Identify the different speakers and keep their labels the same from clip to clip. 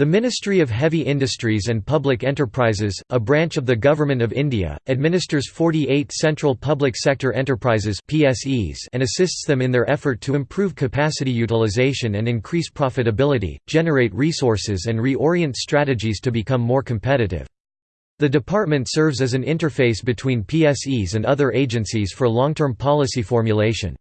Speaker 1: The Ministry of Heavy Industries and Public Enterprises, a branch of the Government of India, administers 48 central public sector enterprises and assists them in their effort to improve capacity utilization and increase profitability, generate resources and reorient strategies to become more competitive. The department serves as an interface between PSEs and other agencies for long-term policy formulation.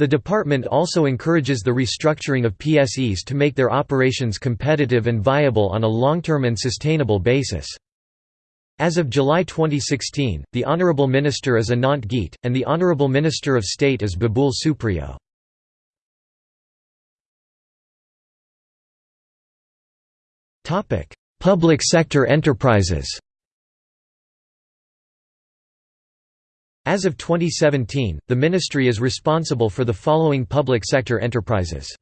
Speaker 1: The department also encourages the restructuring of PSEs to make their operations competitive and viable on a long-term and sustainable basis. As of July 2016, the Honourable Minister is Anant Geete, and the Honourable Minister of State is Babul Supriyo. Public sector enterprises As of 2017, the ministry is responsible for the following public sector enterprises.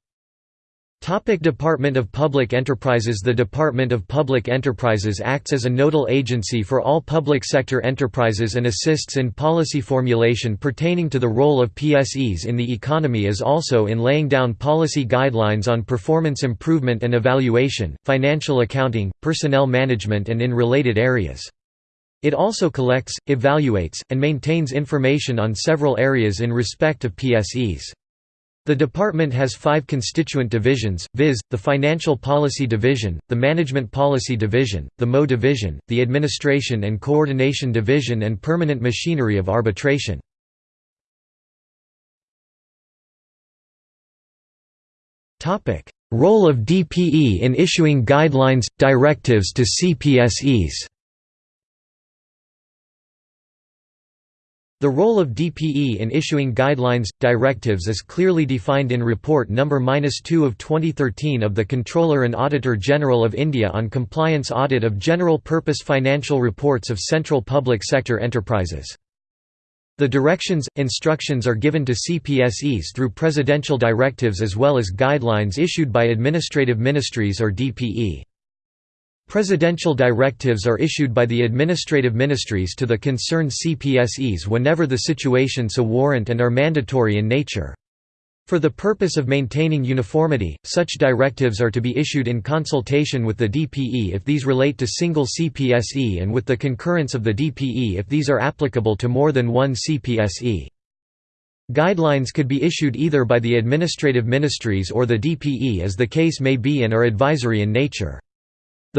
Speaker 1: Topic Department of Public Enterprises The Department of Public Enterprises acts as a nodal agency for all public sector enterprises and assists in policy formulation pertaining to the role of PSEs in the economy as also in laying down policy guidelines on performance improvement and evaluation, financial accounting, personnel management and in related areas. It also collects, evaluates, and maintains information on several areas in respect of PSEs. The department has five constituent divisions, viz., the Financial Policy Division, the Management Policy Division, the MOU Division, the Administration and Coordination Division and Permanent Machinery of Arbitration. Role of DPE in issuing guidelines, directives to CPSEs The role of DPE in issuing guidelines, directives is clearly defined in Report No. 2 of 2013 of the Comptroller and Auditor General of India on compliance audit of general purpose financial reports of central public sector enterprises. The directions, instructions are given to CPSEs through presidential directives as well as guidelines issued by administrative ministries or DPE. Presidential directives are issued by the administrative ministries to the concerned CPSEs whenever the situation so warrant and are mandatory in nature. For the purpose of maintaining uniformity, such directives are to be issued in consultation with the DPE if these relate to single CPSE and with the concurrence of the DPE if these are applicable to more than one CPSE. Guidelines could be issued either by the administrative ministries or the DPE as the case may be and are advisory in nature.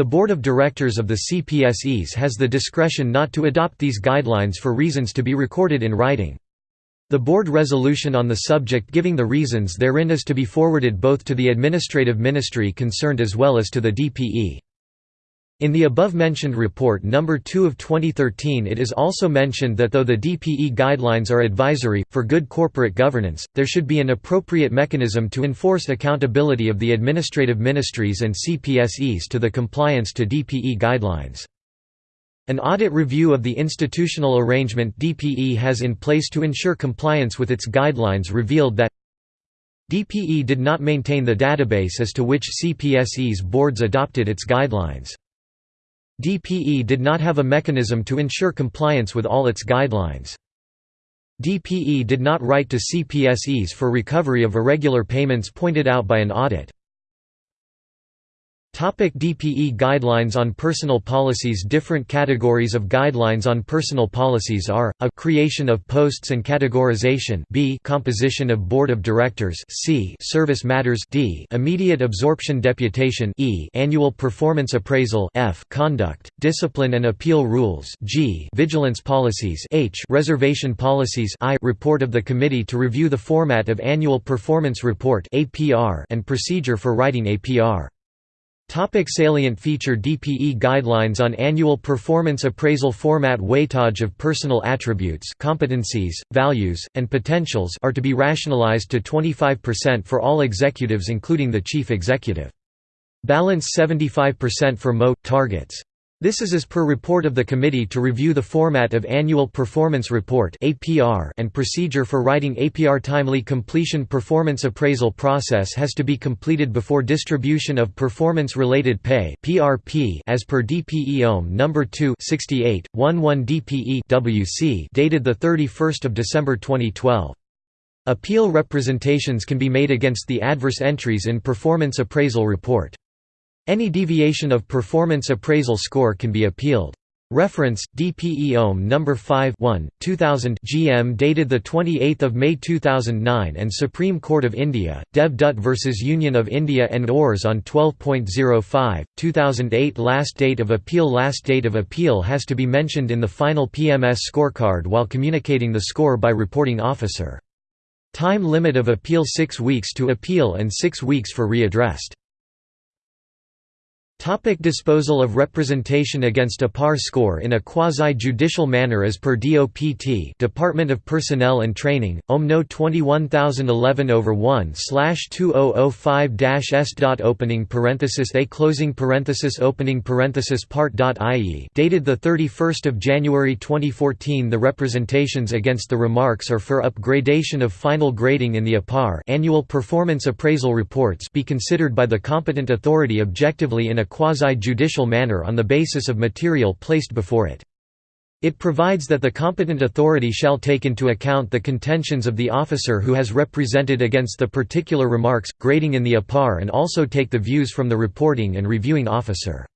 Speaker 1: The Board of Directors of the CPSEs has the discretion not to adopt these guidelines for reasons to be recorded in writing. The board resolution on the subject giving the reasons therein is to be forwarded both to the administrative ministry concerned as well as to the DPE. In the above-mentioned report No. 2 of 2013 it is also mentioned that though the DPE guidelines are advisory, for good corporate governance, there should be an appropriate mechanism to enforce accountability of the administrative ministries and CPSEs to the compliance to DPE guidelines. An audit review of the institutional arrangement DPE has in place to ensure compliance with its guidelines revealed that DPE did not maintain the database as to which CPSEs boards adopted its guidelines. DPE did not have a mechanism to ensure compliance with all its guidelines. DPE did not write to CPSEs for recovery of irregular payments pointed out by an audit. Topic DPE Guidelines on personal policies Different categories of guidelines on personal policies are, a creation of posts and categorization b composition of board of directors c service matters d immediate absorption deputation e annual performance appraisal f conduct, discipline and appeal rules g vigilance policies h reservation policies i report of the committee to review the format of annual performance report and procedure for writing APR. Topic salient feature DPE guidelines on annual performance appraisal format weightage of personal attributes competencies, values, and potentials are to be rationalized to 25% for all executives including the chief executive. Balance 75% for MOU targets. This is as per report of the committee to review the format of Annual Performance Report and procedure for writing APR. Timely completion Performance appraisal process has to be completed before distribution of performance-related pay as per DPE OM No. 2 68, 11 DPE dated 31 December 2012. Appeal representations can be made against the adverse entries in Performance Appraisal Report. Any deviation of performance appraisal score can be appealed. Reference DPE OM number 5 1 2000 GM dated the 28th of May 2009 and Supreme Court of India Dev Dutt versus Union of India and ORS on 12.05 2008 last date of appeal last date of appeal has to be mentioned in the final PMS scorecard while communicating the score by reporting officer. Time limit of appeal 6 weeks to appeal and 6 weeks for readdressed Topic disposal of representation against APAR score in a quasi-judicial manner as per DOPT Department of Personnel and Training, OM No 21011 over 1 2005 S. Opening parenthesis A closing parenthesis opening parenthesis part. IE dated the 31st of January 2014 The representations against the remarks are for upgradation of final grading in the APAR annual performance appraisal reports be considered by the competent authority objectively in a quasi-judicial manner on the basis of material placed before it. It provides that the competent authority shall take into account the contentions of the officer who has represented against the particular remarks, grading in the APAR and also take the views from the reporting and reviewing officer.